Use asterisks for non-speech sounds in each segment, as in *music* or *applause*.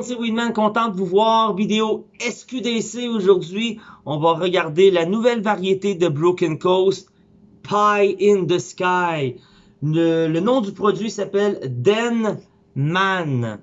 monde, c'est Winman, content de vous voir. Vidéo SQDC aujourd'hui. On va regarder la nouvelle variété de Broken Coast, Pie in the Sky. Le, nom du produit s'appelle Den Man.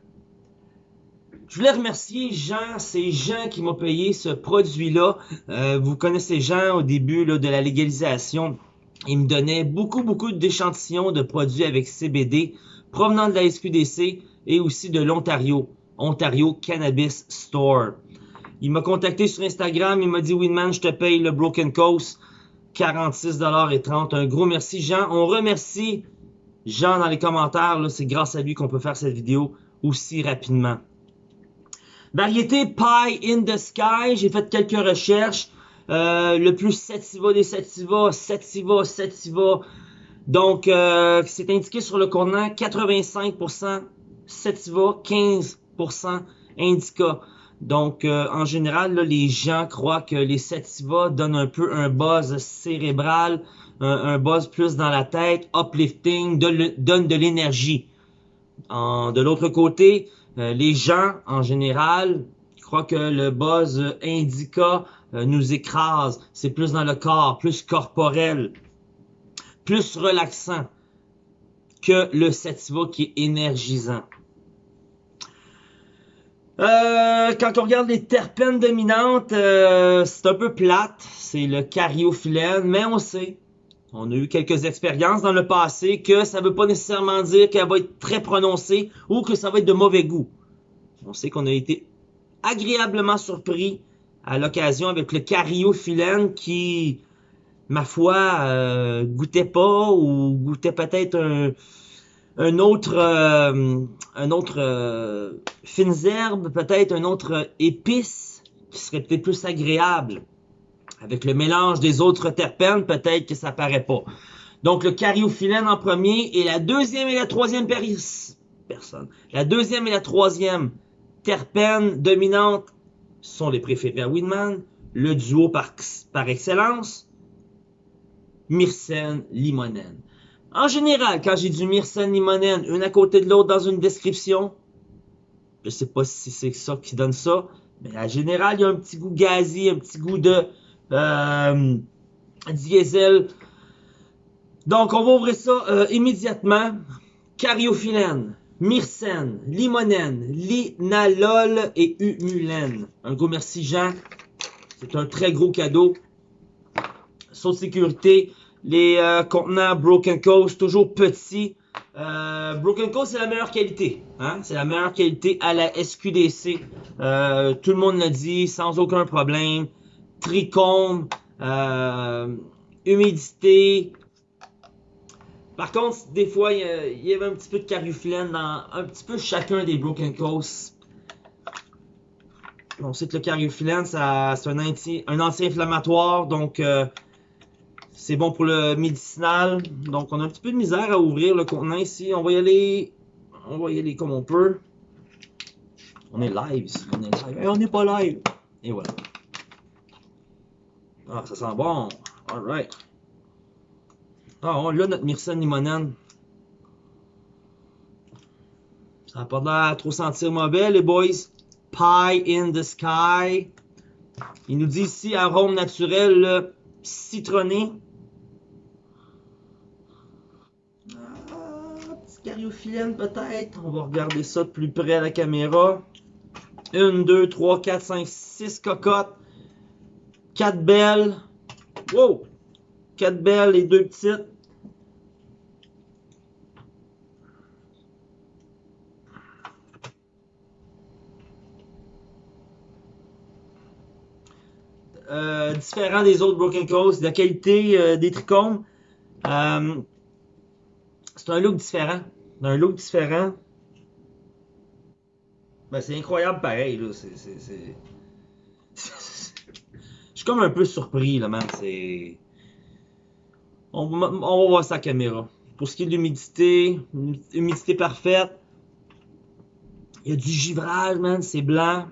Je voulais remercier Jean, c'est Jean qui m'a payé ce produit-là. Euh, vous connaissez Jean au début de la légalisation. Il me donnait beaucoup, beaucoup d'échantillons de produits avec CBD provenant de la SQDC et aussi de l'Ontario, Ontario Cannabis Store. Il m'a contacté sur Instagram, il m'a dit Winman, je te paye le Broken Coast, 46,30$. Un gros merci Jean. On remercie Jean dans les commentaires, c'est grâce à lui qu'on peut faire cette vidéo aussi rapidement. Variété Pie in the Sky, j'ai fait quelques recherches. Euh, le plus sativa des sativa, sativa, sativa. Donc, euh, c'est indiqué sur le contenant 85% sativa, 15% indica. Donc, euh, en général, les gens croient que les sativa donnent un peu un buzz cérébral, un, buzz plus dans la tête, uplifting, donne de l'énergie. De l'autre côté, les gens, en général, croient que le buzz indica euh, nous écrase. C'est plus dans le corps, plus corporel, plus relaxant que le sativa qui est énergisant. Euh, quand on regarde les terpènes dominantes, euh, c'est un peu plate. C'est le cariophyllène, mais on sait, on a eu quelques expériences dans le passé que ça ne veut pas nécessairement dire qu'elle va être très prononcée ou que ça va être de mauvais goût. On sait qu'on a été agréablement surpris à l'occasion avec le cariophyllène qui, ma foi, euh, goûtait pas ou goûtait peut-être un, un, autre, euh, euh, fines herbes, peut-être un autre épice qui serait peut-être plus agréable. Avec le mélange des autres terpènes, peut-être que ça paraît pas. Donc le cariophyllène en premier et la deuxième et la troisième personne. La deuxième et la troisième terpène dominante sont les préférés à Winman, le duo par, excellence, Myrcène Limonen. En général, quand j'ai du Myrcène Limonen, une à côté de l'autre dans une description, je sais pas si c'est ça qui donne ça, mais en général, il y a un petit goût gazi, un petit goût de euh, diesel. Donc, on va ouvrir ça euh, immédiatement. Cariophyllène, Myrcène, Limonène, Linalol et Humulène. Un gros merci Jean. C'est un très gros cadeau. Saut de sécurité. Les euh, contenants Broken Coast, toujours petits. Euh, Broken Coast, c'est la meilleure qualité. Hein? C'est la meilleure qualité à la SQDC. Euh, tout le monde l'a dit, sans aucun problème. Tricombe, humidité, par contre, des fois, il y, avait un petit peu de cariophyllène dans un petit peu chacun des Broken Coast. On sait que le cariophyllène, c'est un, anti-inflammatoire, donc c'est bon pour le médicinal. Donc, on a un petit peu de misère à ouvrir le contenant ici. On va y aller, on va y aller comme on peut. On est live On est live. on n'est pas live. Et voilà. Ah, ça sent bon. Alright. Ah, on l'a notre Myrcène limonène. Ça n'a pas l'air trop sentir mauvais, les boys. Pie in the sky. Il nous dit ici arôme naturel citronné. Ah, petit peut-être? On va regarder ça de plus près à la caméra. Une, deux, trois, quatre, cinq, six cocottes. Quatre belles. Wow! Quatre belles et deux petites. Euh, différent des autres Broken Coast, la qualité euh, des trichomes. Euh, c'est un look différent. Un look différent. Ben, c'est incroyable pareil. Là. C'est, *laughs* Je suis comme un peu surpris, là, man. C'est... On, on va voir sa caméra. Pour ce qui est de l'humidité, humidité parfaite. Il y a du givrage, man. C'est blanc.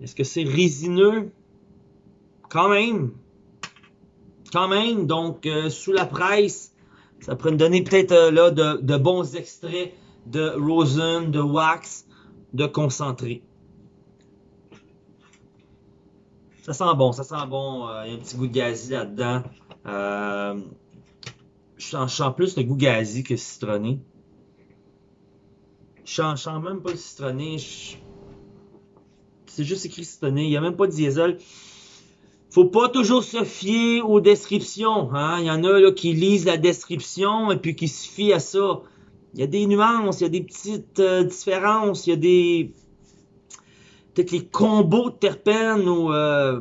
Est-ce que c'est résineux? Quand même. Quand même. Donc, euh, sous la presse, ça pourrait me donner peut-être euh, là de, bons extraits de rosin, de wax. de concentré. Ça sent bon, ça sent bon. Euh, il y a un petit goût de gazi là-dedans. Euh, je sens plus le goût gazi que citronné. Je sens même pas le citronné. C'est juste écrit citronné. Il n'y a même pas de diesel. Faut pas toujours se fier aux descriptions. Hein? Il y en a là, qui lisent la description et puis qui se fient à ça. Il y a des nuances, il y a des petites euh, différences, il y a des. Peut-être les combos de terpènes ou euh,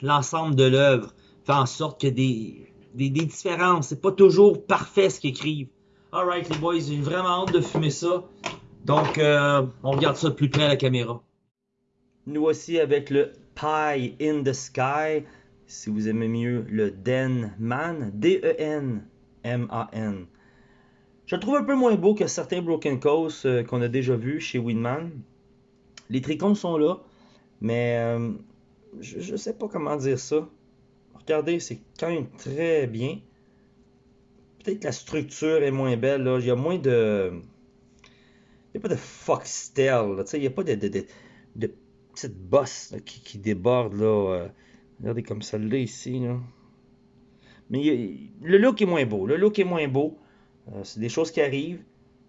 l'ensemble de l'œuvre fait en sorte que des, des, des différences. C'est pas toujours parfait ce qu'ils écrivent. Alright les boys, j'ai vraiment hâte de fumer ça. Donc euh, on regarde ça de plus près à la caméra. Nous voici avec le Pie in the Sky. Si vous aimez mieux le Denman, D-E-N-M-A-N. Je le trouve un peu moins beau que certains Broken Coast euh, qu'on a déjà vus chez Winman. Les tricônes sont là, mais euh, je ne sais pas comment dire ça. Regardez, c'est quand même très bien. Peut-être que la structure est moins belle. Là. Il y a moins de... Il n'y a pas de foxtail. Il n'y a pas de, de, de petites bosses qui, débordent. Là. Euh. regardez comme celle-là ici. Mais le look est moins beau. Le look est moins beau. Euh, c'est des choses qui arrivent.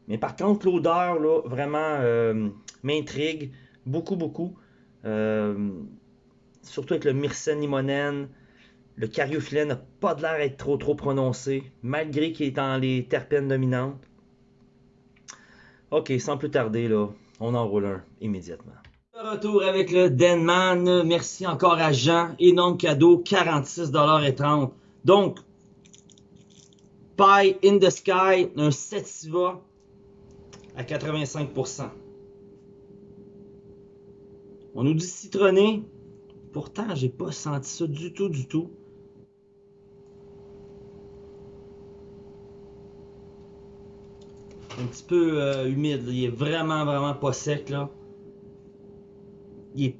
Mais par contre, l'odeur, là, vraiment euh, m'intrigue beaucoup, beaucoup. Surtout avec le myrcène limonène. Le cariophyllène n'a pas de l'air d'être trop, trop prononcé, malgré qu'il est dans les terpènes dominantes. Ok, sans plus tarder, là, on enroule un immédiatement. Retour avec le Denman. Merci encore à Jean. Énorme cadeau, 46,30$. Donc, Pie in the Sky, un Sativa à 85%. On nous dit citronné. Pourtant, j'ai pas senti ça du tout, du tout. Un petit peu euh, humide. Il est vraiment, vraiment pas sec. là. Il est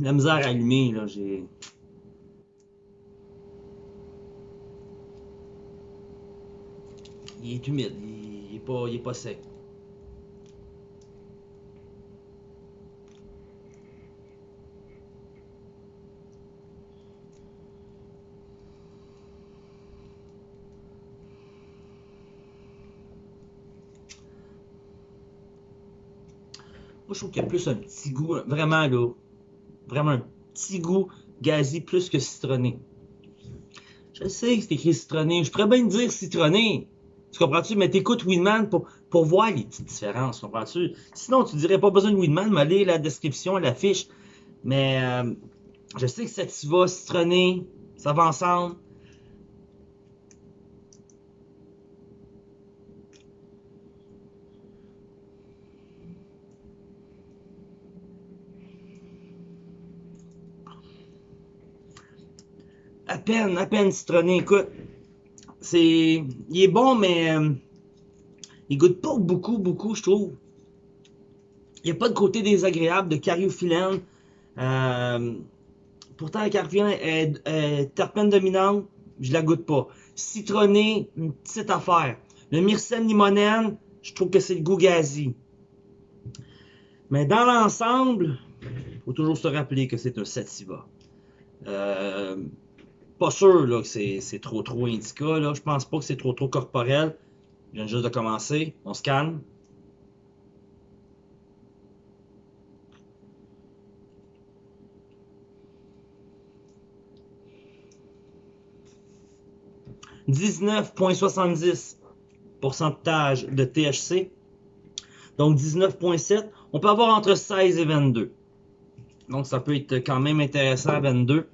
la misère à allumer. Là. J'ai... il est humide, il, il, est pas, il est pas sec. Moi, je trouve qu'il y a plus un petit goût, vraiment là, vraiment un petit goût gazi plus que citronné. Je sais que c'est écrit citronné, je pourrais bien dire citronné, tu comprends-tu? Mais t'écoutes Winman pour, pour voir les petites différences, comprends-tu? Sinon, tu dirais pas besoin de Winman, mais allez la description, la fiche. Mais euh, je sais que Sativa, citronné, ça va ensemble. Peine, à peine citronné, écoute c'est. Il est bon, mais. Euh, il goûte pas beaucoup, beaucoup, je trouve. Il n'y a pas de côté désagréable de cariophyllène. Euh, pourtant, la cariophyllène est, terpène dominante, je la goûte pas. Citronné, une petite affaire. Le myrcène limonène, je trouve que c'est le goût gazi. Mais dans l'ensemble, faut toujours se rappeler que c'est un sativa. Euh, pas sûr là, que c'est trop trop indica. Là. Je pense pas que c'est trop trop corporel. Je viens juste de commencer. On se calme. « 19,70 pourcentage de THC. Donc 19,7. On peut avoir entre 16 et 22. Donc ça peut être quand même intéressant à 22.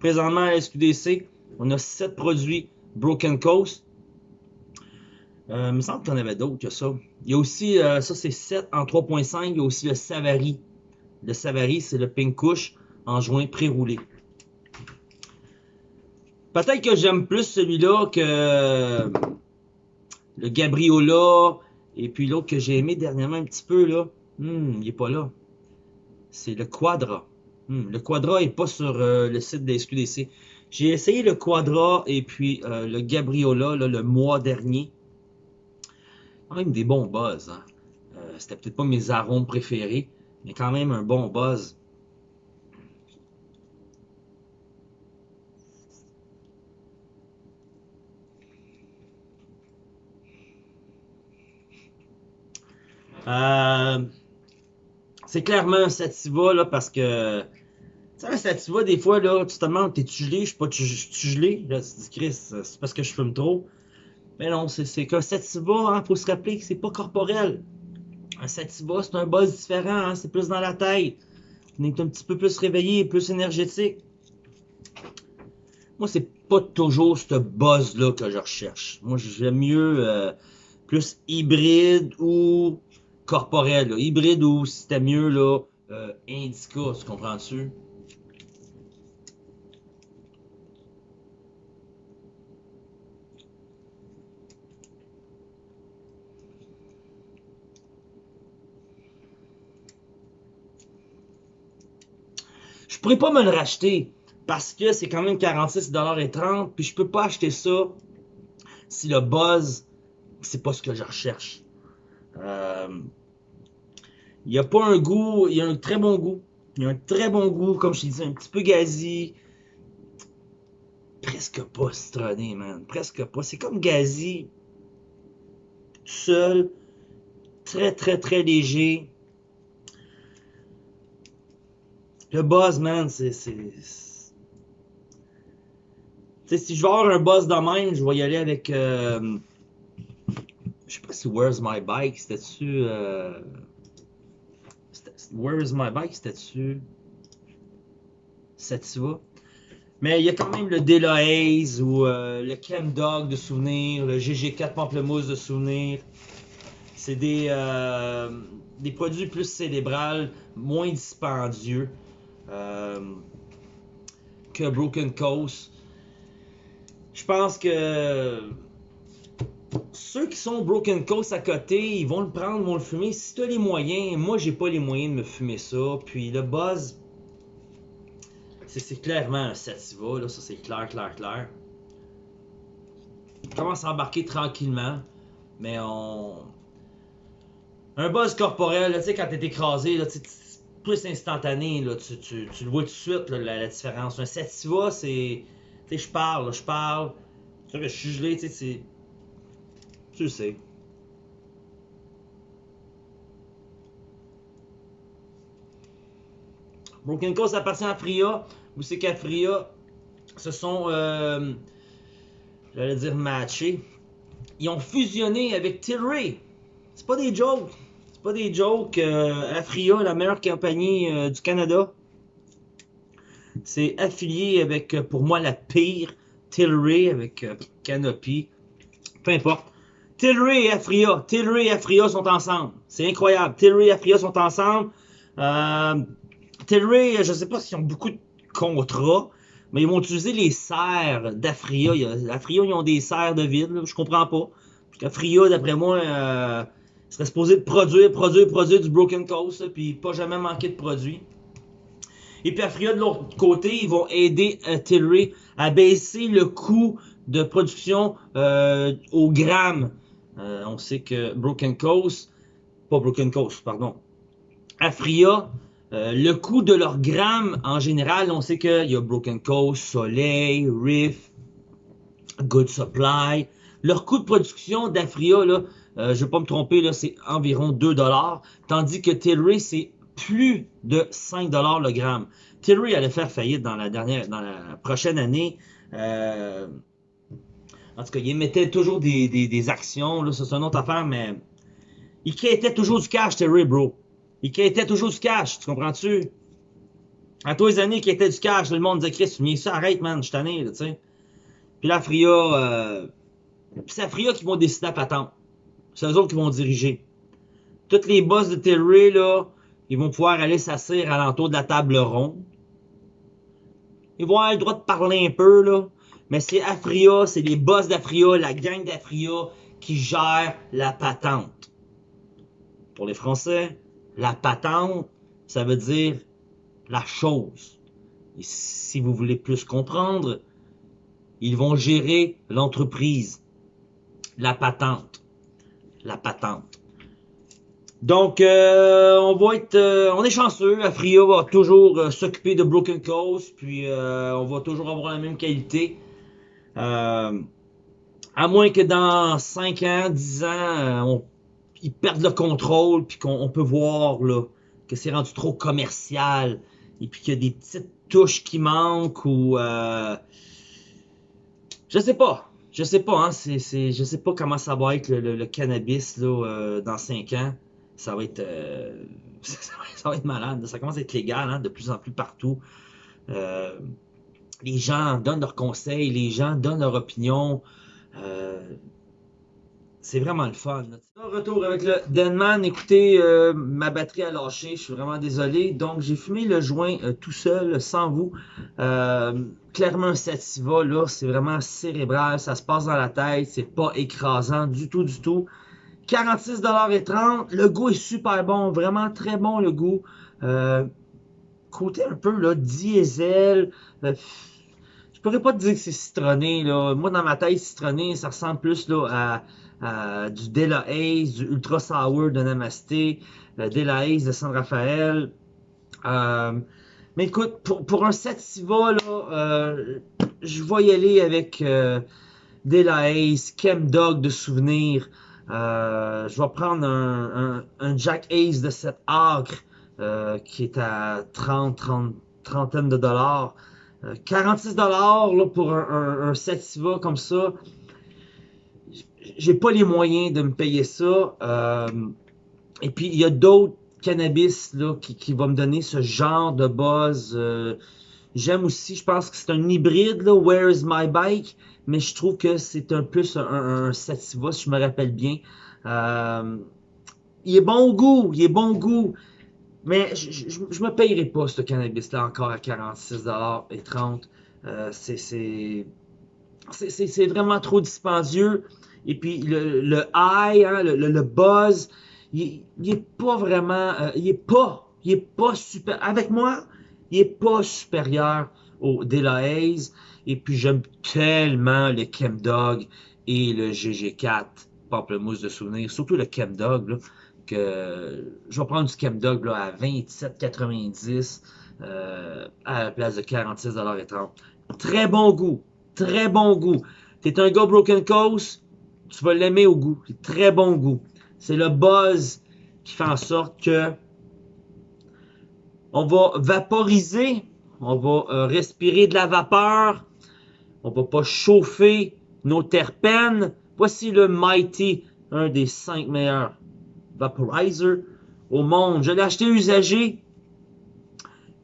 Présentement à SQDC, on a 7 produits Broken Coast. Euh, il me semble qu'il y en avait d'autres que ça. Il y a aussi, euh, ça c'est 7 en 3.5, il y a aussi le Savary. Le Savary, c'est le Pink en joint pré-roulé. Peut-être que j'aime plus celui-là que le Gabriola et puis l'autre que j'ai aimé dernièrement un petit peu là. Hmm, il est pas là. C'est le Quadra. Hmm, le Quadra n'est pas sur euh, le site des SQDC. J'ai essayé le Quadra et puis euh, le Gabriola le mois dernier. Quand même des bons buzz. Hein? Euh, c'était peut-être pas mes arômes préférés, mais quand même un bon buzz. C'est clairement un sativa parce que tu sais, un sativa, des fois, là, tu te demandes, t'es-tu gelé? Je suis pas tu gelé? Là, tu dis, Chris, c'est parce que je fume trop. Mais non, c'est qu'un sativa, hein, faut se rappeler que c'est pas corporel. Un sativa, c'est un buzz différent, hein, c'est plus dans la tête. On est un petit peu plus réveillé, plus énergétique. Moi, c'est pas toujours ce buzz-là que je recherche. Moi, j'aime mieux euh, plus hybride ou corporel. Hybride ou, si c'était mieux, là, euh, indica, tu comprends-tu? Je pourrais pas me le racheter parce que c'est quand même 46,30$ puis je peux pas acheter ça si le buzz c'est pas ce que je recherche. Euh, il n'y a pas un goût, il y a un très bon goût. Il y a un très bon goût, comme je t'ai dit, un petit peu gazi. Presque pas citronné, man. Presque pas. C'est comme gazi. Seul. Très, très, très léger. Le buzz, man, c'est. Tu sais, si je veux avoir un buzz de même, je vais y aller avec. Euh, je sais pas si Where's My Bike, c'était-tu. Euh, Where's My Bike, c'était-tu. Sativa? Mais il y a quand même le Delohaze ou euh, le Chem Dog de souvenir, le GG4 Pamplemousse de souvenir. C'est des, euh, des produits plus cérébrales, moins dispendieux que Broken Coast. Je pense que ceux qui sont Broken Coast à côté, ils vont le prendre, vont le fumer. Si tu as les moyens, moi j'ai pas les moyens de me fumer ça. Puis le buzz, c'est clairement un sativa, là, ça c'est clair, clair, clair. On commence à embarquer tranquillement, mais on. Un buzz corporel, tu sais, quand t'es écrasé, là, plus instantané, là, tu, tu, tu, le vois tout de suite, là, la, différence. Un sativa, c'est. Tu sais, je parle, je parle. Je suis gelé, tu sais, tu sais. Broken Coast appartient à Fria. Vous savez qu'à Fria, se sont, euh, j'allais dire matchés. Ils ont fusionné avec Tilray. C'est pas des jokes. C'est pas des jokes. Euh, Afria, la meilleure compagnie euh, du Canada, c'est affilié avec, euh, pour moi, la pire Tilray avec Canopy. Peu importe. Tilray et Afria, Tilray et Afria sont ensemble. C'est incroyable. Tilray et Afria sont ensemble. Tilray, je sais pas s'ils ont beaucoup de contrats, mais ils vont utiliser les serres d'Afria. Afria, ils ont des serres de vide, je comprends pas. Parce qu'Afria, d'après moi, serait supposé produire, produire, produire du Broken Coast, puis pas jamais manquer de produits. Et puis Afria, de l'autre côté, ils vont aider euh, Tilray à baisser le coût de production euh, au gramme euh, on sait que Broken Coast, pas Broken Coast, pardon, Afria, euh, le coût de leur gramme en général, on sait qu'il y a Broken Coast, Soleil, Riff, Good Supply. Leur coût de production d'Afria, là, euh, je ne vais pas me tromper, là, c'est environ 2 tandis que Tilray, c'est plus de 5 le gramme. Tilray allait faire faillite dans la dernière, dans la prochaine année. Euh, en tout cas, il émettait toujours des, actions, là, c'est une autre affaire, mais il quittait toujours du cash, Terry, bro. Il quittait toujours du cash, tu comprends-tu? À tous les années qu'il était du cash, le monde disait, Chris, tu ça, arrête, man, je t'en ai, tu sais. Puis la Fria, euh, c'est la Fria qui vont décider à patente. C'est eux autres qui vont diriger. Toutes les boss de Terry, là, ils vont pouvoir aller s'asseoir à l'entour de la table ronde. Ils vont avoir le droit de parler un peu, là. Mais c'est Afria, c'est les boss d'Afria, la gang d'Afria qui gère la patente. Pour les Français, la patente, ça veut dire la chose. Et si vous voulez plus comprendre, ils vont gérer l'entreprise, la patente, la patente. Donc, euh, on va être, euh, on est chanceux. Afria va toujours euh, s'occuper de Broken Coast, puis on va toujours avoir la même qualité. à moins que dans 5 ans, 10 ans, on, ils perdent le contrôle, puis qu'on peut voir là, que c'est rendu trop commercial, et puis qu'il y a des petites touches qui manquent, ou... je sais pas. Je sais pas, hein, c'est, je sais pas comment ça va être le, cannabis là, dans 5 ans ça va être, euh, *laughs* ça, va être malade. Ça commence à être légal hein, de plus en plus partout. Euh, les gens donnent leurs conseils, les gens donnent leur opinion. Euh, c'est vraiment le fun. Retour avec le Denman. Écoutez, ma batterie a lâché. Je suis vraiment désolé. Donc, j'ai fumé le joint tout seul, sans vous. clairement, un sativa, là, c'est vraiment cérébral. Ça se passe dans la tête. C'est pas écrasant du tout, du tout. 46,30$. Le goût est super bon, vraiment très bon le goût. Euh, côté un peu là, diesel. Euh, je pourrais pas te dire que c'est citronné. Moi, dans ma tête, citronné, ça ressemble plus à, du Dela Haze, du Ultra Sour de Namasté, le Dela Haze de San Rafael. Euh, mais écoute, pour, pour un Sativa, là, je vais y aller avec Dela Haze, Chem Dog de souvenir. Euh, je vais prendre un, un, Jack Ace de 7 acres euh, qui est à 30, 30 trentaine de dollars. 46 euh, dollars pour un, un, Sativa comme ça. J'ai pas les moyens de me payer ça. et puis il y a d'autres cannabis là, qui, qui vont me donner ce genre de buzz. J'aime aussi, je pense que c'est un hybride, là, Where is my bike? mais je trouve que c'est un plus un, Sativa, si je me rappelle bien. Euh, il est bon au goût, il est bon au goût, mais je, je, me payerai pas ce cannabis-là encore à 46$ et 30$. Euh, c'est vraiment trop dispendieux. Et puis le, le high, hein, le, le, buzz, il, il, est pas vraiment, euh, il est pas, il est pas super. Avec moi, il est pas supérieur au Delahaze. Et puis j'aime tellement le Chemdog et le GG4 pamplemousse de souvenir, surtout le Chemdog, là, que je vais prendre du Chemdog là, à 27,90 euh, à la place de 46,30 Très bon goût, très bon goût. T'es un gars Broken Coast, tu vas l'aimer au goût. Très bon goût. C'est le buzz qui fait en sorte que on va vaporiser, on va euh, respirer de la vapeur, on va pas chauffer nos terpènes. Voici le Mighty, un des cinq meilleurs vaporizers au monde. Je l'ai acheté usagé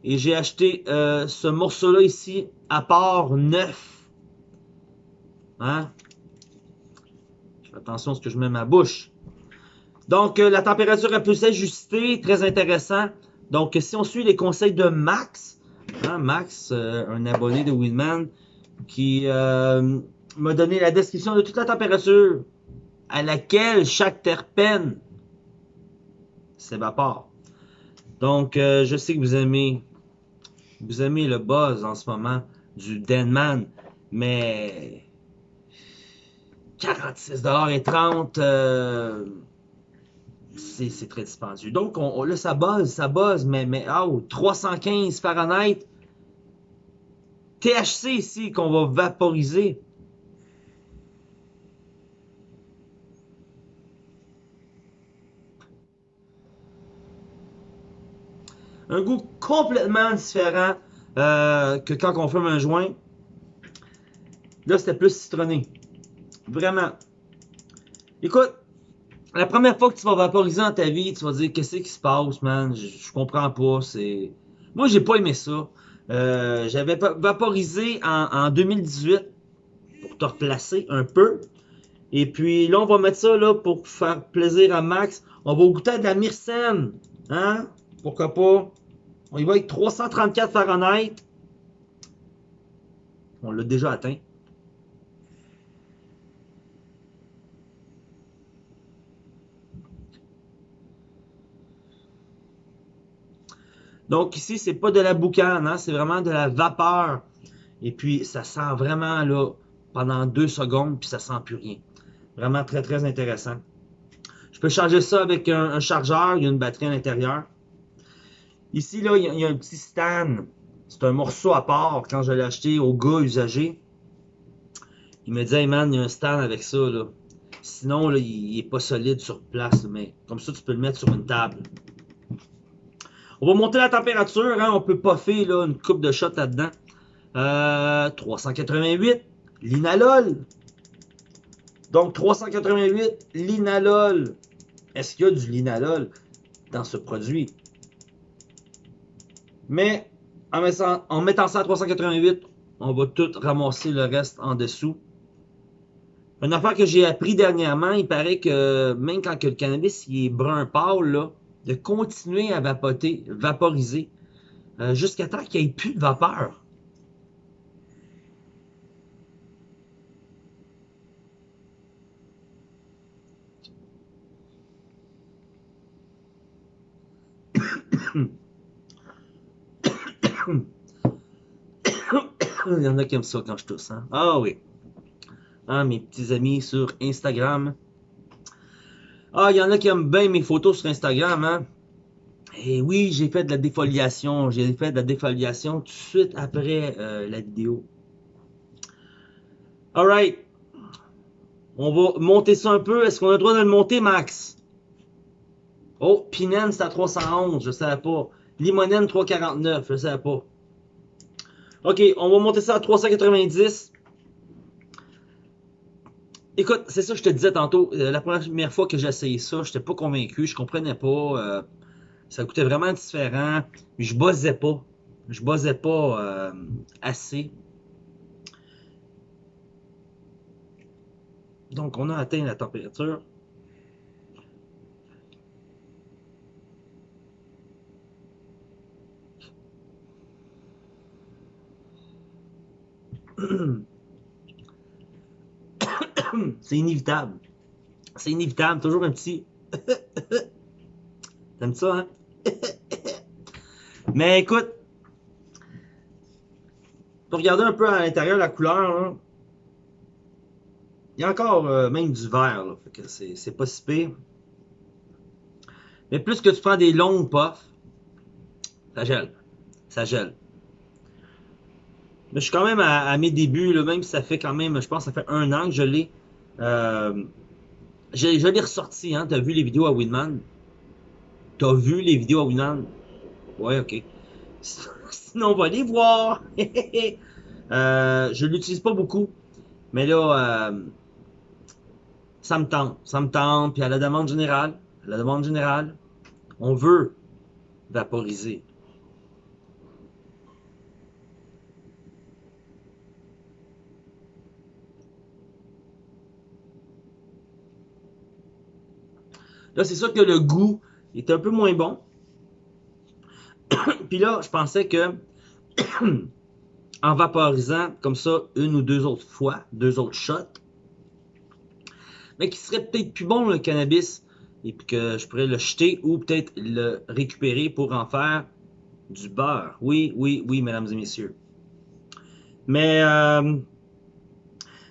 et j'ai acheté euh, ce morceau-là ici à part neuf. Hein? Attention à ce que je mets ma bouche. Donc, euh, la température a pu s'ajuster, très intéressant. Donc, si on suit les conseils de Max, hein, Max, euh, un abonné de Winman, qui euh, m'a donné la description de toute la température à laquelle chaque terpène s'évapore. Donc, je sais que vous aimez, vous aimez le buzz en ce moment du Denman, mais 46,30$, euh, c'est très dispendieux. Donc, on, là, ça buzz, ça buzz, mais, mais oh, 315 Fahrenheit, THC ici qu'on va vaporiser. Un goût complètement différent euh, que quand on fume un joint. Là, c'était plus citronné. Vraiment. Écoute, la première fois que tu vas vaporiser dans ta vie, tu vas dire qu'est-ce qui se passe, man? Je, comprends pas. C'est. Moi, j'ai pas aimé ça. Euh, j'avais vaporisé en, 2018 pour te replacer un peu. Et puis là, on va mettre ça là pour faire plaisir à Max. On va goûter de la myrcène. Hein? Pourquoi pas? On y va avec 334 Fahrenheit. On l'a déjà atteint. Donc ici, c'est pas de la boucane, hein, c'est vraiment de la vapeur. Et puis, ça sent vraiment là pendant deux secondes, puis ça sent plus rien. Vraiment très, très intéressant. Je peux charger ça avec un, chargeur, il y a une batterie à l'intérieur. Ici, là, il y, a, un petit stand. C'est un morceau à part quand je l'ai acheté au gars usagé. Il me dit, hey man, il y a un stand avec ça, là. Sinon, là, il, est pas solide sur place, mais comme ça, tu peux le mettre sur une table. On va monter la température, hein, on peut puffer là, une coupe de shot là-dedans. Euh, 388, linalol. Donc 388, linalol. Est-ce qu'il y a du linalol dans ce produit? Mais en mettant, ça à 388, on va tout ramasser le reste en dessous. Une affaire que j'ai appris dernièrement, il paraît que même quand le cannabis il est brun pâle, là, de continuer à vapoter, vaporiser euh, jusqu'à temps qu'il n'y ait plus de vapeur. *coughs* Il y en a qui aiment ça quand je tousse. Hein? Ah oui. Ah, mes petits amis sur Instagram. Ah, il y en a qui aiment bien mes photos sur Instagram, hein. Et oui, j'ai fait de la défoliation. J'ai fait de la défoliation tout de suite après euh, la vidéo. Alright. On va monter ça un peu. Est-ce qu'on a le droit de le monter, Max? Oh, Pinen, c'est à 311. Je ne savais pas. Limonène, 349. Je ne savais pas. OK, on va monter ça à 390. Écoute, c'est ça que je te disais tantôt. Euh, la première fois que j'ai essayé ça, je n'étais pas convaincu, je comprenais pas. Euh, ça coûtait vraiment différent. Je buzzais pas. Je buzzais pas euh, assez. Donc, on a atteint la température. *clears throat* C'est inévitable. C'est inévitable. Toujours un petit. *laughs* T'aimes ça, hein? *laughs* Mais écoute, pour regarder un peu à l'intérieur la couleur, hein, il y a encore euh, même du vert, que c'est pas si pire. Mais plus que tu prends des longues puffs, ça gèle. Ça gèle. Mais je suis quand même à, mes débuts, même si ça fait quand même, je pense ça fait un an que je l'ai. Euh, je, l'ai ressorti, hein. T'as vu les vidéos à Winman? T'as vu les vidéos à Winman? Ouais, ok. *laughs* Sinon, on va les voir. *laughs* euh, je l'utilise pas beaucoup. Mais là, euh, ça me tente. Ça me tente. Puis à la demande générale, à la demande générale, on veut vaporiser. Là, c'est sûr que le goût est un peu moins bon. *coughs* Puis là, je pensais que *coughs* en vaporisant comme ça une ou deux autres fois, deux autres shots, mais qui serait peut-être plus bon le cannabis et puis que je pourrais le jeter ou peut-être le récupérer pour en faire du beurre. Oui, oui, oui, mesdames et messieurs. Mais euh,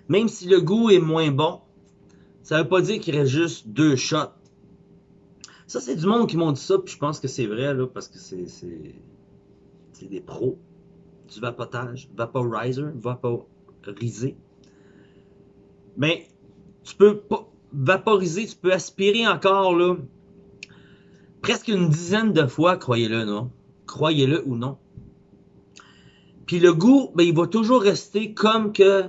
même si le goût est moins bon, ça veut pas dire qu'il reste juste deux shots. Ça, c'est du monde qui m'ont dit ça, puis je pense que c'est vrai, là, parce que c'est des pros du vapotage, vaporizer, vaporiser. Mais tu peux pas vaporiser, tu peux aspirer encore, là, presque une dizaine de fois, croyez-le, non? Croyez-le ou non. Puis le goût, ben, il va toujours rester comme que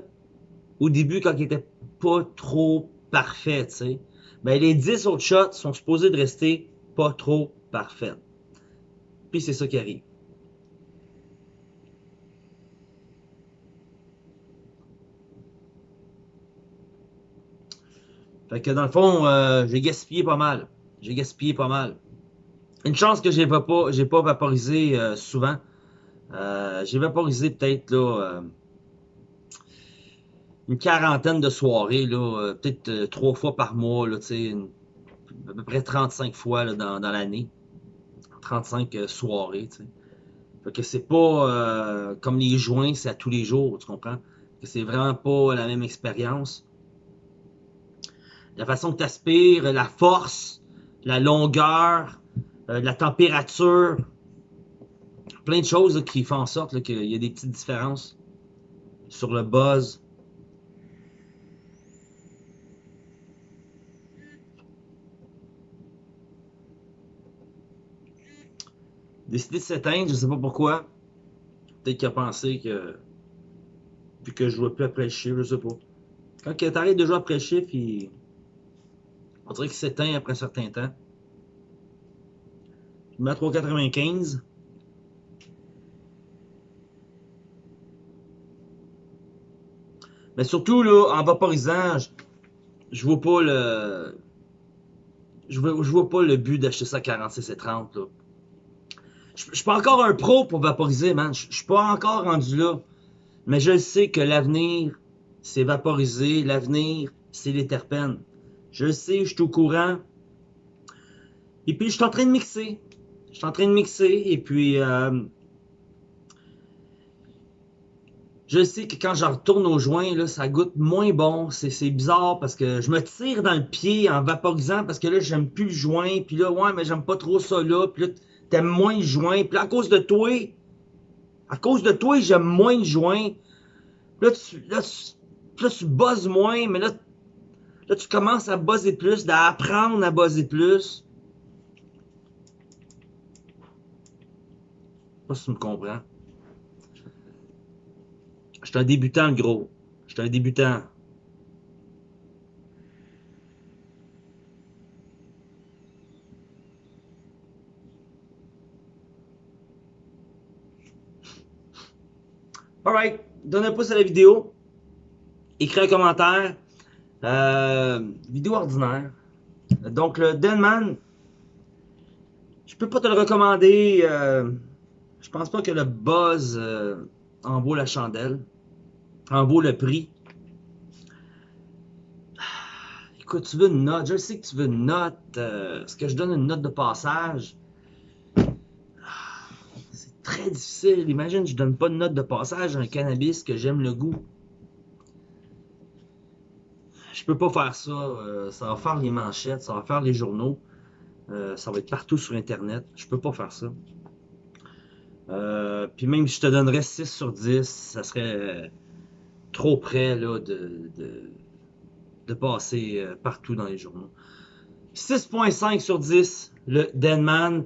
au début, quand il était pas trop parfait, tu sais ben, les 10 autres shots sont supposés de rester pas trop parfaits. Puis c'est ça qui arrive. Fait que dans le fond, euh, j'ai gaspillé pas mal. J'ai gaspillé pas mal. Une chance que j'ai pas, pas vaporisé euh, souvent. Euh, j'ai vaporisé peut-être là une quarantaine de soirées, là, euh, peut-être euh, trois fois par mois, là, à peu près 35 fois dans, dans l'année. 35 euh, soirées. T'sais. Fait que c'est pas comme les joints, c'est à tous les jours, tu comprends? Que c'est vraiment pas la même expérience. la façon que tu aspires, la force, la longueur, la température. Plein de choses qui font en sorte qu'il y a des petites différences sur le buzz. Décidé de s'éteindre, je sais pas pourquoi. Peut-être qu'il a pensé que. Puis que je jouais plus après le chiffre, je sais pas. Quand tu arrêtes de jouer après le chiffre, il. On dirait qu'il s'éteint après un certain temps. Je mets à 3,95. Mais surtout, là, en vaporisant, je, je vois pas le. Je vois, je vois pas le but d'acheter ça à 46 et 30. Là. Je, je suis pas encore un pro pour vaporiser, man. Je, je suis pas encore rendu là. Mais je sais que l'avenir, c'est vaporiser. L'avenir, c'est les terpènes. Je sais, je suis au courant. Et puis, je suis en train de mixer. Je suis en train de mixer. Et puis, euh, je sais que quand je retourne au joint, là, ça goûte moins bon. C'est bizarre parce que je me tire dans le pied en vaporisant parce que là, j'aime plus le joint. Puis là, ouais, mais j'aime pas trop ça là, t'aimes moins joint. Puis à cause de toi, à cause de toi, j'aime moins le joint. Là, tu, là, tu, tu buzzes moins, mais là, là, tu commences à buzzer plus, à apprendre à buzzer plus. Je sais pas si tu me comprends. Je suis un débutant, gros. Je suis un débutant. Donne un pouce à la vidéo. Écris un commentaire. Euh, vidéo ordinaire. Donc, le Denman, je peux pas te le recommander. Euh, je pense pas que le buzz euh, en vaut la chandelle. En vaut le prix. Écoute, tu veux une note? Je sais que tu veux une note. Est-ce que je donne une note de passage? Très difficile. Imagine, je donne pas de note de passage à un cannabis que j'aime le goût. Je peux pas faire ça. Euh, ça va faire les manchettes, ça va faire les journaux. Euh, ça va être partout sur Internet. Je peux pas faire ça. Euh, puis même si je te donnerais 6 sur 10, ça serait trop près là, de, de, passer partout dans les journaux. 6.5 sur 10, le Denman.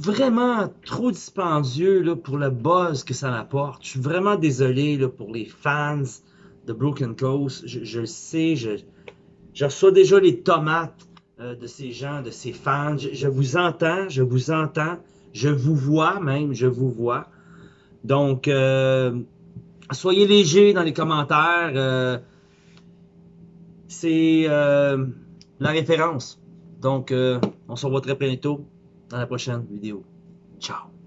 Vraiment trop dispendieux là, pour le buzz que ça m'apporte. Je suis vraiment désolé là, pour les fans de Broken Coast. Je, le sais, je, reçois déjà les tomates euh, de ces gens, de ces fans. Je, vous entends, je vous entends. Je vous vois même, je vous vois. Donc, euh, soyez légers dans les commentaires. Euh, c'est la référence. Donc, on se revoit très bientôt dans la prochaine vidéo. Ciao!